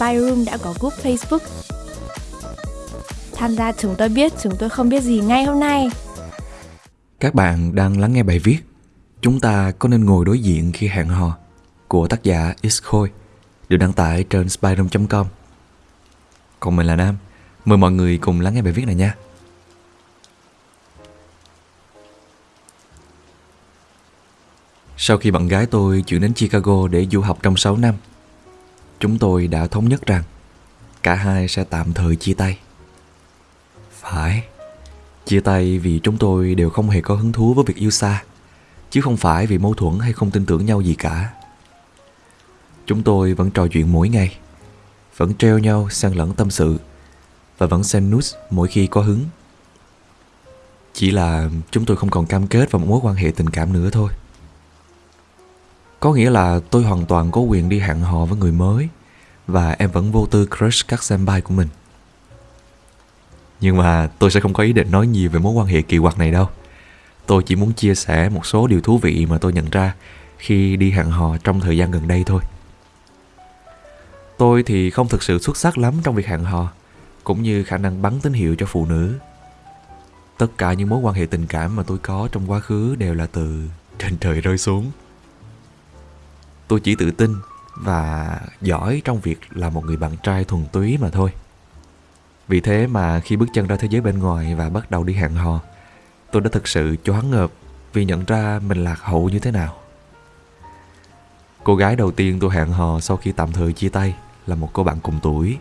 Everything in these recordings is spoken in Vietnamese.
Spyroom đã có group Facebook. Tham gia chúng tôi biết chúng tôi không biết gì ngay hôm nay. Các bạn đang lắng nghe bài viết Chúng ta có nên ngồi đối diện khi hẹn hò của tác giả X Khôi được đăng tải trên spyroom.com. Còn mình là Nam, mời mọi người cùng lắng nghe bài viết này nha. Sau khi bạn gái tôi chuyển đến Chicago để du học trong 6 năm, chúng tôi đã thống nhất rằng cả hai sẽ tạm thời chia tay. Phải, chia tay vì chúng tôi đều không hề có hứng thú với việc yêu xa, chứ không phải vì mâu thuẫn hay không tin tưởng nhau gì cả. Chúng tôi vẫn trò chuyện mỗi ngày, vẫn treo nhau sang lẫn tâm sự và vẫn xem nút mỗi khi có hứng. Chỉ là chúng tôi không còn cam kết vào một mối quan hệ tình cảm nữa thôi. Có nghĩa là tôi hoàn toàn có quyền đi hẹn hò với người mới và em vẫn vô tư crush các senpai của mình. Nhưng mà tôi sẽ không có ý định nói nhiều về mối quan hệ kỳ quặc này đâu. Tôi chỉ muốn chia sẻ một số điều thú vị mà tôi nhận ra khi đi hẹn hò trong thời gian gần đây thôi. Tôi thì không thực sự xuất sắc lắm trong việc hẹn hò, cũng như khả năng bắn tín hiệu cho phụ nữ. Tất cả những mối quan hệ tình cảm mà tôi có trong quá khứ đều là từ trên trời rơi xuống. Tôi chỉ tự tin và giỏi trong việc là một người bạn trai thuần túy mà thôi. Vì thế mà khi bước chân ra thế giới bên ngoài và bắt đầu đi hẹn hò, tôi đã thực sự choáng ngợp vì nhận ra mình lạc hậu như thế nào. Cô gái đầu tiên tôi hẹn hò sau khi tạm thời chia tay là một cô bạn cùng tuổi.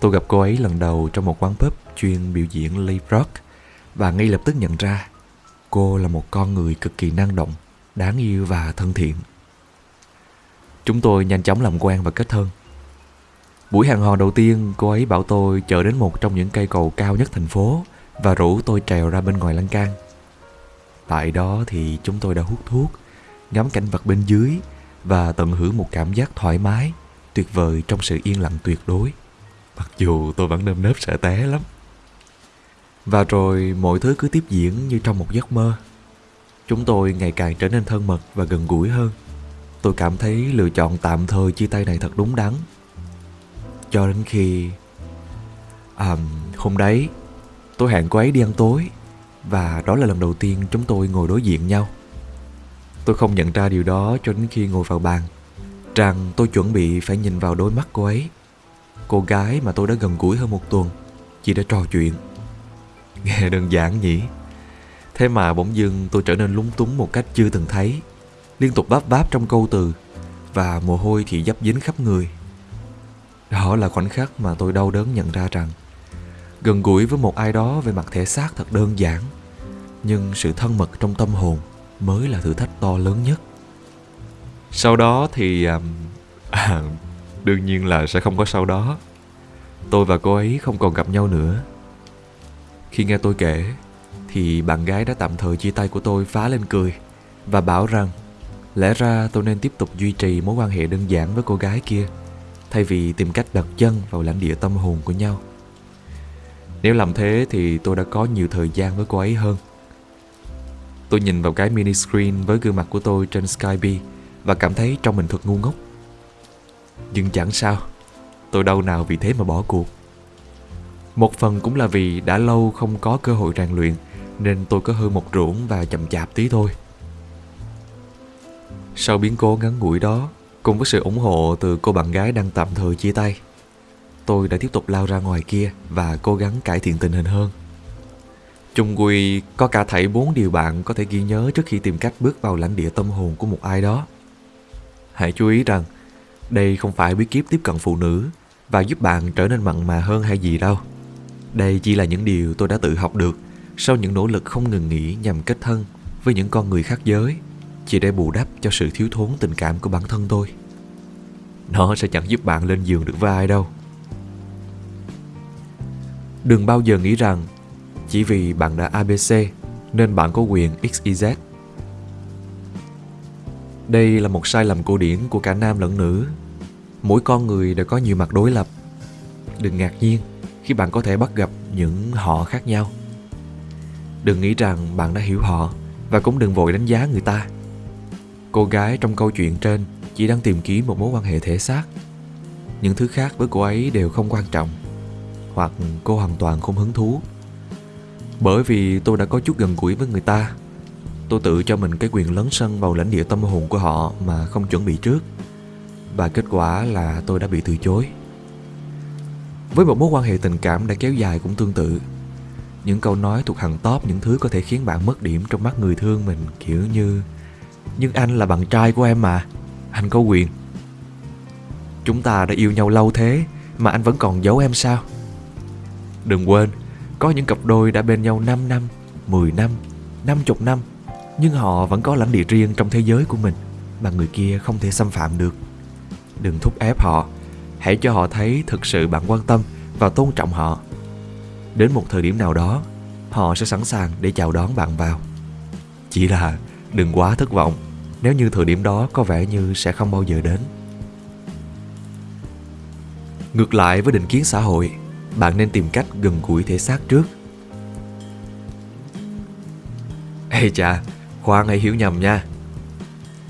Tôi gặp cô ấy lần đầu trong một quán pub chuyên biểu diễn live rock và ngay lập tức nhận ra cô là một con người cực kỳ năng động, đáng yêu và thân thiện. Chúng tôi nhanh chóng làm quen và kết thân. Buổi hẹn hò đầu tiên, cô ấy bảo tôi chở đến một trong những cây cầu cao nhất thành phố và rủ tôi trèo ra bên ngoài lan can. Tại đó thì chúng tôi đã hút thuốc, ngắm cảnh vật bên dưới và tận hưởng một cảm giác thoải mái, tuyệt vời trong sự yên lặng tuyệt đối. Mặc dù tôi vẫn nơm nớp sợ té lắm. Và rồi mọi thứ cứ tiếp diễn như trong một giấc mơ. Chúng tôi ngày càng trở nên thân mật và gần gũi hơn. Tôi cảm thấy lựa chọn tạm thời chia tay này thật đúng đắn. Cho đến khi... À, hôm đấy, tôi hẹn cô ấy đi ăn tối và đó là lần đầu tiên chúng tôi ngồi đối diện nhau. Tôi không nhận ra điều đó cho đến khi ngồi vào bàn Rằng tôi chuẩn bị phải nhìn vào đôi mắt cô ấy Cô gái mà tôi đã gần gũi hơn một tuần Chỉ để trò chuyện Nghe đơn giản nhỉ Thế mà bỗng dưng tôi trở nên lúng túng một cách chưa từng thấy Liên tục bắp báp trong câu từ Và mồ hôi thì dấp dính khắp người. Đó là khoảnh khắc mà tôi đau đớn nhận ra rằng Gần gũi với một ai đó về mặt thể xác thật đơn giản Nhưng sự thân mật trong tâm hồn mới là thử thách to lớn nhất. Sau đó thì à, đương nhiên là sẽ không có sau đó. Tôi và cô ấy không còn gặp nhau nữa. Khi nghe tôi kể thì bạn gái đã tạm thời chia tay của tôi phá lên cười và bảo rằng lẽ ra tôi nên tiếp tục duy trì mối quan hệ đơn giản với cô gái kia thay vì tìm cách đặt chân vào lãnh địa tâm hồn của nhau nếu làm thế thì tôi đã có nhiều thời gian với cô ấy hơn Tôi nhìn vào cái mini screen với gương mặt của tôi trên Skype và cảm thấy trong mình thật ngu ngốc. Nhưng chẳng sao, tôi đâu nào vì thế mà bỏ cuộc. Một phần cũng là vì đã lâu không có cơ hội rèn luyện nên tôi có hơi một ruộng và chậm chạp tí thôi. Sau biến cố ngắn ngủi đó, cùng với sự ủng hộ từ cô bạn gái đang tạm thời chia tay, tôi đã tiếp tục lao ra ngoài kia và cố gắng cải thiện tình hình hơn. Chung quy có cả thảy bốn điều bạn có thể ghi nhớ trước khi tìm cách bước vào lãnh địa tâm hồn của một ai đó. Hãy chú ý rằng đây không phải bí kíp tiếp cận phụ nữ và giúp bạn trở nên mặn mà hơn hay gì đâu. Đây chỉ là những điều tôi đã tự học được sau những nỗ lực không ngừng nghỉ nhằm kết thân với những con người khác giới chỉ để bù đắp cho sự thiếu thốn tình cảm của bản thân tôi. Nó sẽ chẳng giúp bạn lên giường được với ai đâu. Đừng bao giờ nghĩ rằng chỉ vì bạn đã ABC nên bạn có quyền XYZ. Đây là một sai lầm cổ điển của cả nam lẫn nữ. Mỗi con người đều có nhiều mặt đối lập. Đừng ngạc nhiên khi bạn có thể bắt gặp những họ khác nhau. Đừng nghĩ rằng bạn đã hiểu họ và cũng đừng vội đánh giá người ta. Cô gái trong câu chuyện trên chỉ đang tìm kiếm một mối quan hệ thể xác. những thứ khác với cô ấy đều không quan trọng, hoặc cô hoàn toàn không hứng thú bởi vì tôi đã có chút gần gũi với người ta, tôi tự cho mình cái quyền lấn sân vào lãnh địa tâm hồn của họ mà không chuẩn bị trước, và kết quả là tôi đã bị từ chối với một mối quan hệ tình cảm đã kéo dài cũng tương tự, những câu nói thuộc hàng top, những thứ có thể khiến bạn mất điểm trong mắt người thương mình, kiểu như nhưng anh là bạn trai của em mà. Anh có quyền. Chúng ta đã yêu nhau lâu thế, mà anh vẫn còn giấu em sao? Đừng quên, có những cặp đôi đã bên nhau 5 năm 10 năm 50 năm, nhưng họ vẫn có lãnh địa riêng trong thế giới của mình, mà người kia không thể xâm phạm được. Đừng thúc ép họ. Hãy cho họ thấy thực sự bạn quan tâm và tôn trọng họ. Đến một thời điểm nào đó, họ sẽ sẵn sàng để chào đón bạn vào. Chỉ là đừng quá thất vọng. Nếu như thời điểm đó có vẻ như sẽ không bao giờ đến. Ngược lại với định kiến xã hội, bạn nên tìm cách gần gũi thể xác trước. Ê chà khoan hãy hiểu nhầm nha.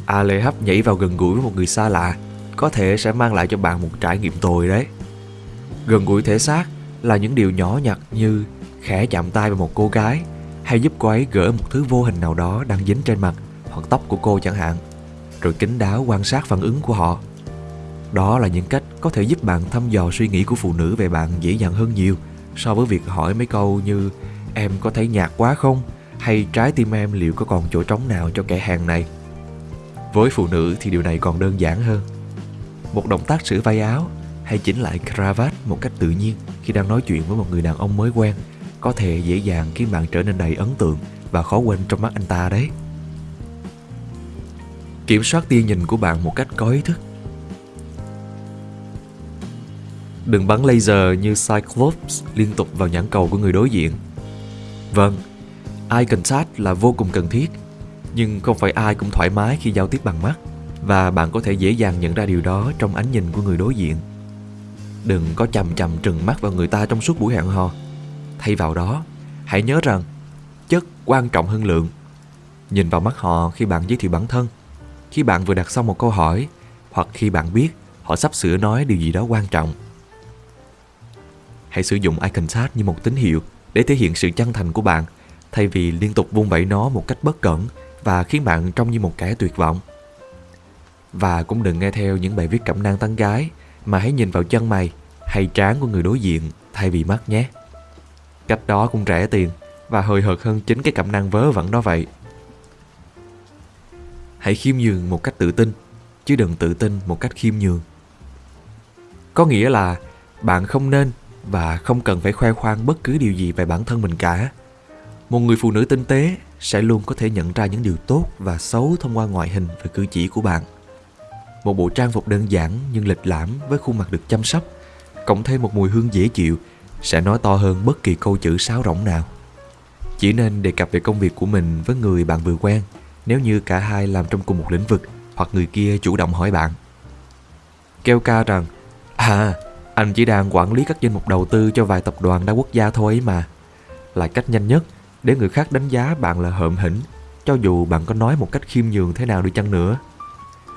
A lê hấp nhảy vào gần gũi với một người xa lạ, có thể sẽ mang lại cho bạn một trải nghiệm tồi đấy. Gần gũi thể xác là những điều nhỏ nhặt như khẽ chạm tay vào một cô gái hay giúp cô ấy gỡ một thứ vô hình nào đó đang dính trên mặt hoặc tóc của cô chẳng hạn, rồi kính đáo quan sát phản ứng của họ. Đó là những cách có thể giúp bạn thăm dò suy nghĩ của phụ nữ về bạn dễ dàng hơn nhiều so với việc hỏi mấy câu như, em có thấy nhạt quá không? hay, trái tim em liệu có còn chỗ trống nào cho kẻ hàng này? Với phụ nữ thì điều này còn đơn giản hơn. Một động tác sửa vai áo hay chỉnh lại cravat một cách tự nhiên khi đang nói chuyện với một người đàn ông mới quen có thể dễ dàng khiến bạn trở nên đầy ấn tượng và khó quên trong mắt anh ta đấy. Kiểm soát tia nhìn của bạn một cách có ý thức. Đừng bắn laser như Cyclops liên tục vào nhãn cầu của người đối diện. Vâng, eye contact là vô cùng cần thiết, nhưng không phải ai cũng thoải mái khi giao tiếp bằng mắt và bạn có thể dễ dàng nhận ra điều đó trong ánh nhìn của người đối diện. Đừng có chầm chầm trừng mắt vào người ta trong suốt buổi hẹn hò. Thay vào đó, hãy nhớ rằng chất quan trọng hơn lượng. Nhìn vào mắt họ khi bạn giới thiệu bản thân, khi bạn vừa đặt xong một câu hỏi hoặc khi bạn biết họ sắp sửa nói điều gì đó quan trọng. Hãy sử dụng icon chat như một tín hiệu để thể hiện sự chân thành của bạn thay vì liên tục vung vẩy nó một cách bất cẩn và khiến bạn trông như một kẻ tuyệt vọng. Và cũng đừng nghe theo những bài viết cẩm nang tán gái mà hãy nhìn vào chân mày hay trán của người đối diện thay vì mắt nhé. Cách đó cũng rẻ tiền và hời hợt hơn chính cái cẩm năng vớ vẩn đó vậy. Hãy khiêm nhường một cách tự tin, chứ đừng tự tin một cách khiêm nhường. Có nghĩa là bạn không nên và không cần phải khoe khoang bất cứ điều gì về bản thân mình cả. Một người phụ nữ tinh tế sẽ luôn có thể nhận ra những điều tốt và xấu thông qua ngoại hình và cử chỉ của bạn. Một bộ trang phục đơn giản nhưng lịch lãm với khuôn mặt được chăm sóc, cộng thêm một mùi hương dễ chịu sẽ nói to hơn bất kỳ câu chữ sáo rỗng nào. Chỉ nên đề cập về công việc của mình với người bạn vừa quen nếu như cả hai làm trong cùng một lĩnh vực hoặc người kia chủ động hỏi bạn. Kêu ca rằng, à, anh chỉ đang quản lý các danh mục đầu tư cho vài tập đoàn đa quốc gia thôi ấy mà. Là cách nhanh nhất để người khác đánh giá bạn là hợm hĩnh, cho dù bạn có nói một cách khiêm nhường thế nào đi chăng nữa.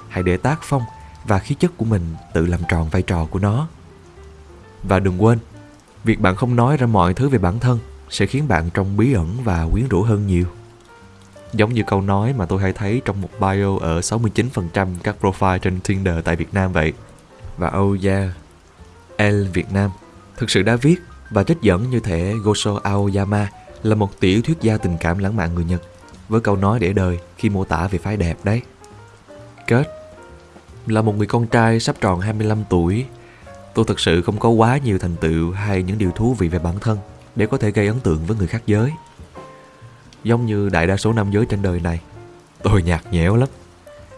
Hãy để tác phong và khí chất của mình tự làm tròn vai trò của nó. Và đừng quên, việc bạn không nói ra mọi thứ về bản thân sẽ khiến bạn trông bí ẩn và quyến rũ hơn nhiều. Giống như câu nói mà tôi hay thấy trong một bio ở 69% các profile trên Tinder tại Việt Nam vậy. Và oh yeah, L Việt Nam thực sự đã viết và trích dẫn như thể Gosho Aoyama là một tiểu thuyết gia tình cảm lãng mạn người Nhật với câu nói để đời khi mô tả về phái đẹp đấy. Kết Là một người con trai sắp tròn 25 tuổi Tôi thực sự không có quá nhiều thành tựu hay những điều thú vị về bản thân để có thể gây ấn tượng với người khác giới. Giống như đại đa số nam giới trên đời này, tôi nhạt nhẽo lắm.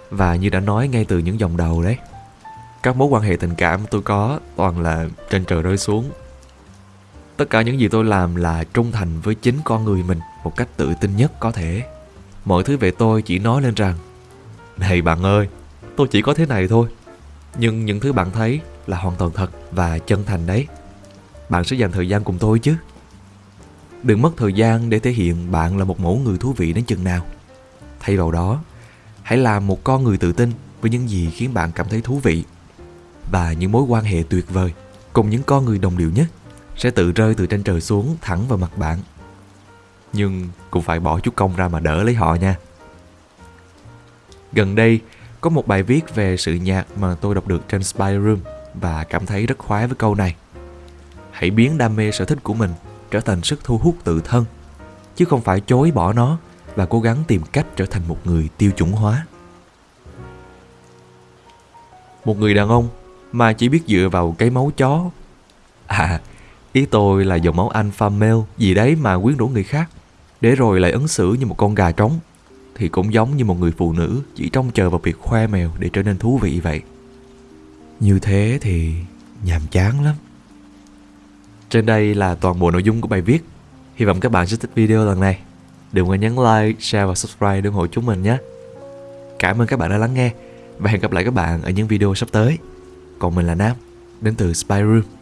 Và như đã nói ngay từ những dòng đầu đấy, các mối quan hệ tình cảm tôi có toàn là trên trời rơi xuống. Tất cả những gì tôi làm là trung thành với chính con người mình một cách tự tin nhất có thể. Mọi thứ về tôi chỉ nói lên rằng Này bạn ơi, tôi chỉ có thế này thôi. Nhưng những thứ bạn thấy là hoàn toàn thật và chân thành đấy. Bạn sẽ dành thời gian cùng tôi chứ. Đừng mất thời gian để thể hiện bạn là một mẫu người thú vị đến chừng nào. Thay vào đó, hãy làm một con người tự tin với những gì khiến bạn cảm thấy thú vị. và những mối quan hệ tuyệt vời cùng những con người đồng điệu nhất sẽ tự rơi từ trên trời xuống thẳng vào mặt bạn. Nhưng cũng phải bỏ chút công ra mà đỡ lấy họ nha. Gần đây, có một bài viết về sự nhạc mà tôi đọc được trên Spy Room và cảm thấy rất khoái với câu này. Hãy biến đam mê sở thích của mình trở thành sức thu hút tự thân, chứ không phải chối bỏ nó và cố gắng tìm cách trở thành một người tiêu chuẩn hóa. Một người đàn ông mà chỉ biết dựa vào cái máu chó. À, ý tôi là dòng máu alpha male gì đấy mà quyến rũ người khác, để rồi lại ứng xử như một con gà trống thì cũng giống như một người phụ nữ chỉ trông chờ vào việc khoe mèo để trở nên thú vị vậy. Như thế thì nhàm chán lắm. Trên đây là toàn bộ nội dung của bài viết. Hy vọng các bạn sẽ thích video lần này. Đừng quên nhấn like, share và subscribe để ủng hộ chúng mình nhé. Cảm ơn các bạn đã lắng nghe và hẹn gặp lại các bạn ở những video sắp tới. Còn mình là Nam, đến từ Spy Room.